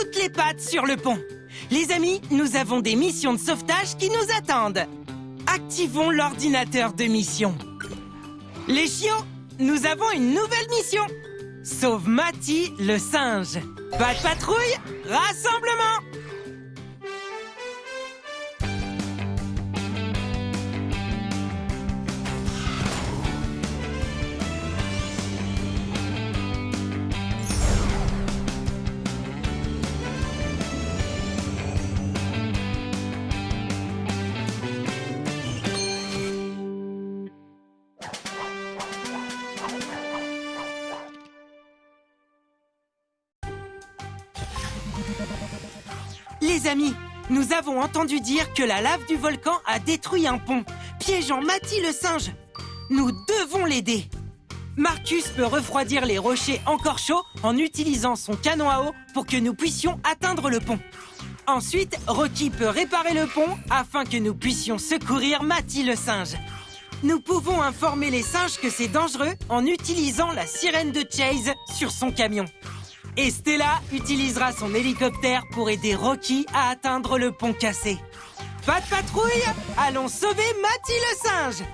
toutes les pattes sur le pont. Les amis, nous avons des missions de sauvetage qui nous attendent. Activons l'ordinateur de mission. Les chiots, nous avons une nouvelle mission. Sauve Mati le singe. Pas de patrouille, rassemblement Amis, nous avons entendu dire que la lave du volcan a détruit un pont, piégeant Mati le singe. Nous devons l'aider. Marcus peut refroidir les rochers encore chauds en utilisant son canon à eau pour que nous puissions atteindre le pont. Ensuite, Rocky peut réparer le pont afin que nous puissions secourir Mati le singe. Nous pouvons informer les singes que c'est dangereux en utilisant la sirène de Chase sur son camion. Et Stella utilisera son hélicoptère pour aider Rocky à atteindre le pont cassé. Pas de patrouille Allons sauver Matty le singe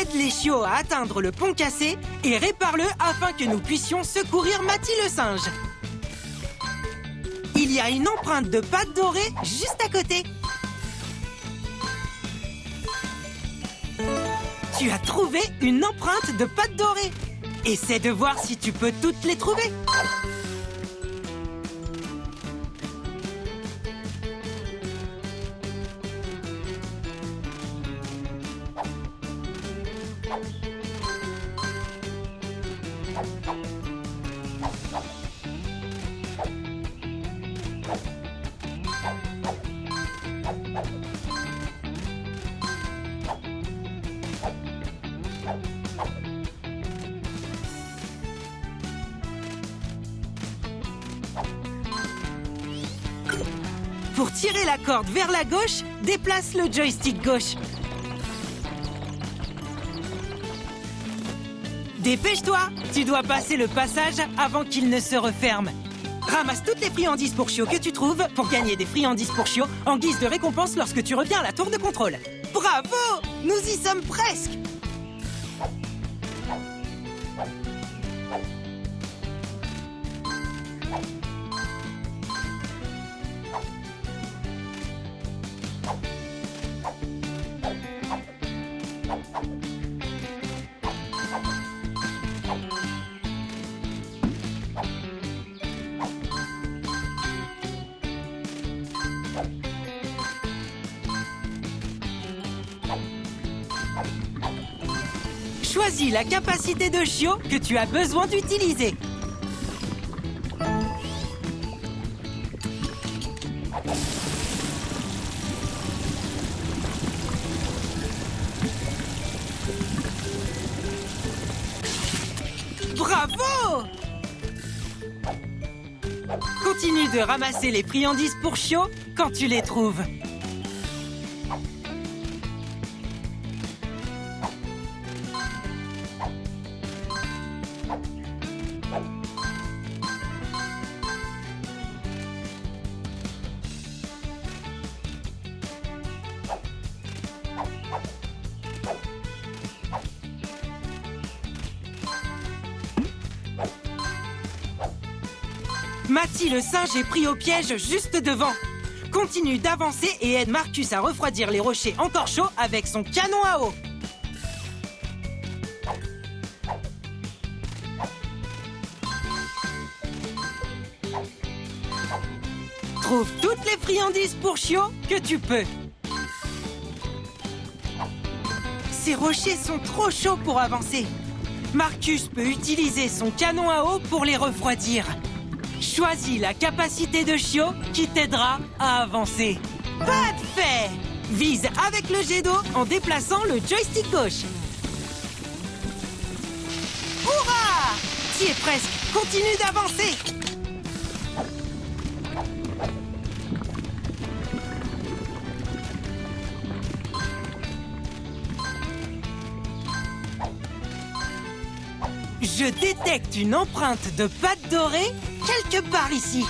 Aide les chiots à atteindre le pont cassé et répare-le afin que nous puissions secourir Matty le singe. Il y a une empreinte de pâte dorée juste à côté. Tu as trouvé une empreinte de pâte dorée. Essaie de voir si tu peux toutes les trouver. Pour tirer la corde vers la gauche, déplace le joystick gauche. Dépêche-toi Tu dois passer le passage avant qu'il ne se referme. Ramasse toutes les friandises pour chiots que tu trouves pour gagner des friandises pour chiots en guise de récompense lorsque tu reviens à la tour de contrôle. Bravo Nous y sommes presque La capacité de chiot que tu as besoin d'utiliser. Bravo Continue de ramasser les friandises pour chiot quand tu les trouves. Le singe est pris au piège juste devant. Continue d'avancer et aide Marcus à refroidir les rochers encore chauds avec son canon à eau. Trouve toutes les friandises pour chiot que tu peux. Ces rochers sont trop chauds pour avancer. Marcus peut utiliser son canon à eau pour les refroidir. Choisis la capacité de chiot qui t'aidera à avancer. Pas de fait Vise avec le jet d'eau en déplaçant le joystick gauche. Hurrah T'y es presque Continue d'avancer Je détecte une empreinte de pâte dorée quelque part ici.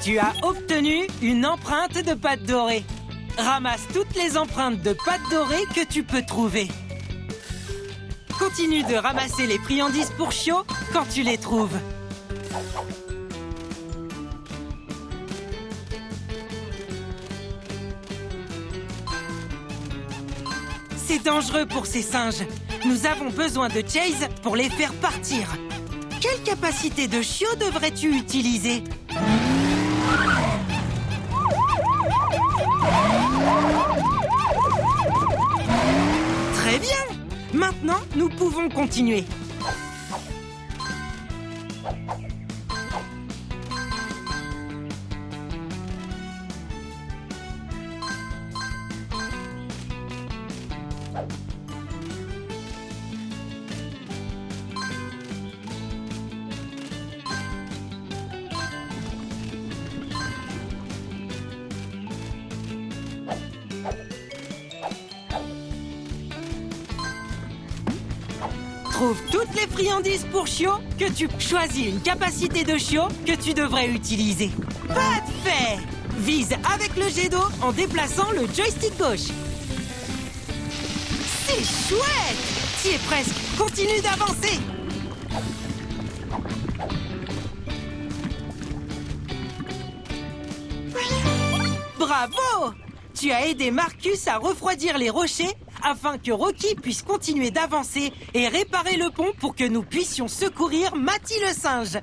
Tu as obtenu une empreinte de pâte dorée. Ramasse toutes les empreintes de pâte dorée que tu peux trouver. Continue de ramasser les friandises pour chiots quand tu les trouves. C'est dangereux pour ces singes. Nous avons besoin de Chase pour les faire partir. Quelle capacité de chiot devrais-tu utiliser? Très bien Maintenant, nous pouvons continuer. Trouve toutes les friandises pour chiot que tu choisis une capacité de chiot que tu devrais utiliser. Pas de fait. Vise avec le jet d'eau en déplaçant le joystick gauche. C'est chouette. T'y es presque. Continue d'avancer. Bravo. Tu as aidé Marcus à refroidir les rochers afin que Rocky puisse continuer d'avancer et réparer le pont pour que nous puissions secourir Matty le singe.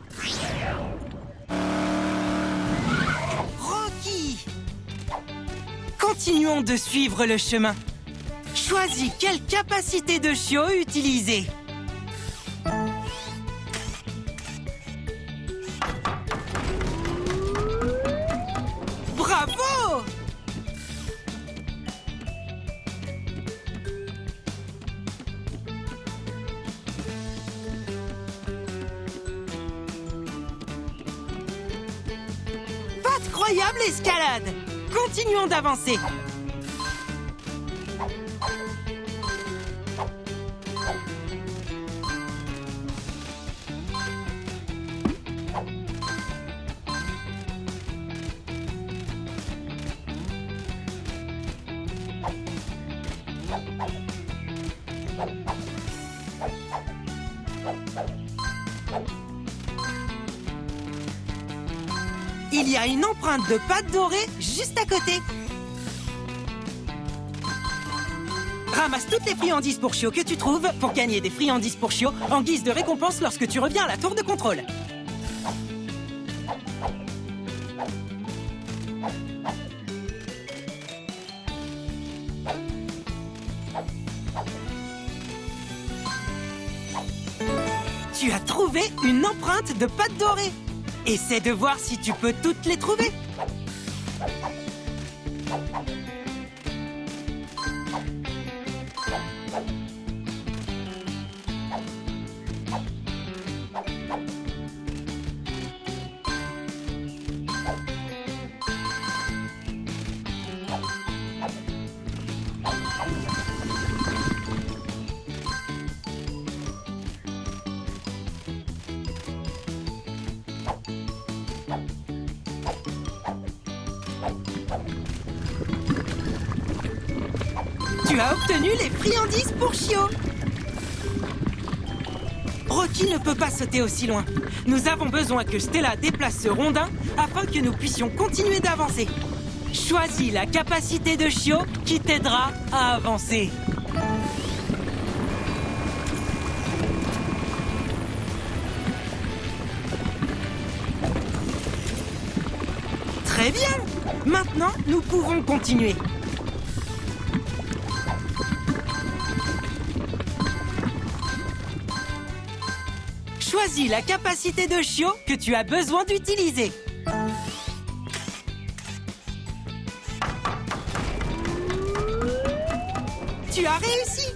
Rocky Continuons de suivre le chemin. Choisis quelle capacité de chiot utiliser. Pas de croyable escalade. Continuons d'avancer Il y a une empreinte de pâte dorée juste à côté. Ramasse toutes les friandises pour chiots que tu trouves pour gagner des friandises pour chiots en guise de récompense lorsque tu reviens à la tour de contrôle. Tu as trouvé une empreinte de pâte dorée. Essaie de voir si tu peux toutes les trouver. Tu as obtenu les friandises pour Chio Rocky ne peut pas sauter aussi loin. Nous avons besoin que Stella déplace ce rondin afin que nous puissions continuer d'avancer. Choisis la capacité de Chio qui t'aidera à avancer. Très bien Maintenant, nous pouvons continuer. Choisis la capacité de chiot que tu as besoin d'utiliser. Tu as réussi.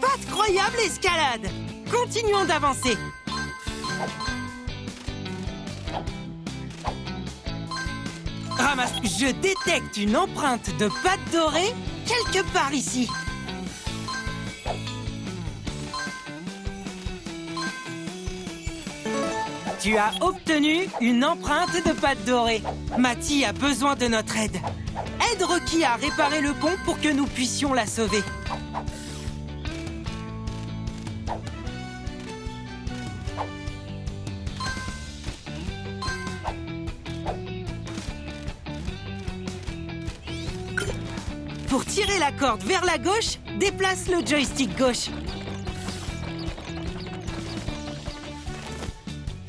Pas croyable escalade. Continuons d'avancer Ramasse, je détecte une empreinte de pâte dorée quelque part ici. Tu as obtenu une empreinte de pâte dorée. Matty a besoin de notre aide. Aide Rocky à réparer le pont pour que nous puissions la sauver. Pour tirer la corde vers la gauche, déplace le joystick gauche.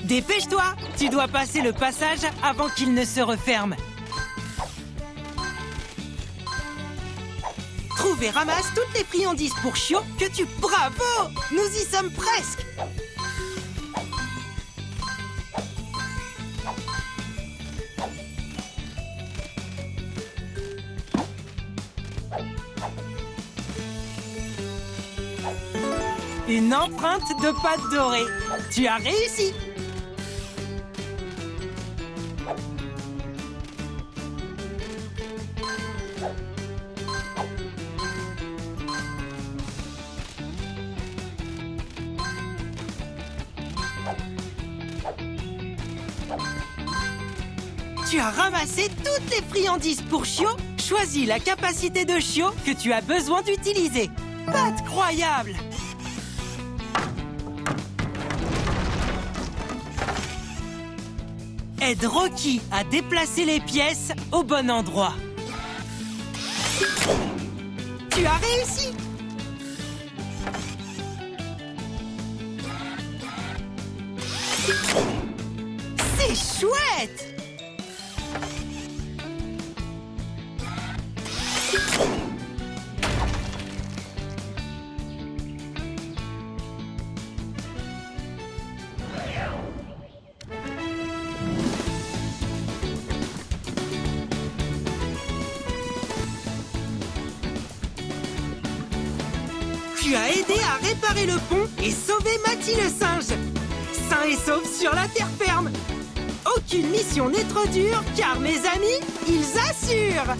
Dépêche-toi Tu dois passer le passage avant qu'il ne se referme. Trouve et ramasse toutes les friandises pour Chio que tu... Bravo Nous y sommes presque Une empreinte de pâte dorée. Tu as réussi Tu as ramassé toutes les friandises pour Chio Choisis la capacité de Chio que tu as besoin d'utiliser. Pas croyable Aide Rocky à déplacer les pièces au bon endroit. Tu as réussi C'est chouette Tu as aidé à réparer le pont et sauver Matty le singe. Sain et sauf sur la terre ferme. Aucune mission n'est trop dure, car mes amis, ils assurent.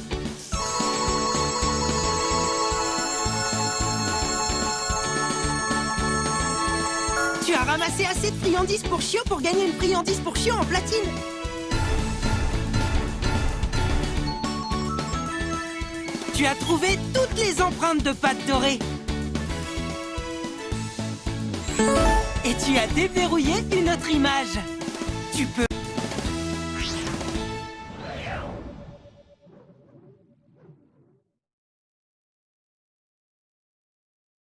Tu as ramassé assez de friandises pour Chio pour gagner une friandise pour Chio en platine. Tu as trouvé toutes les empreintes de pâte dorée Et tu as déverrouillé une autre image. Tu peux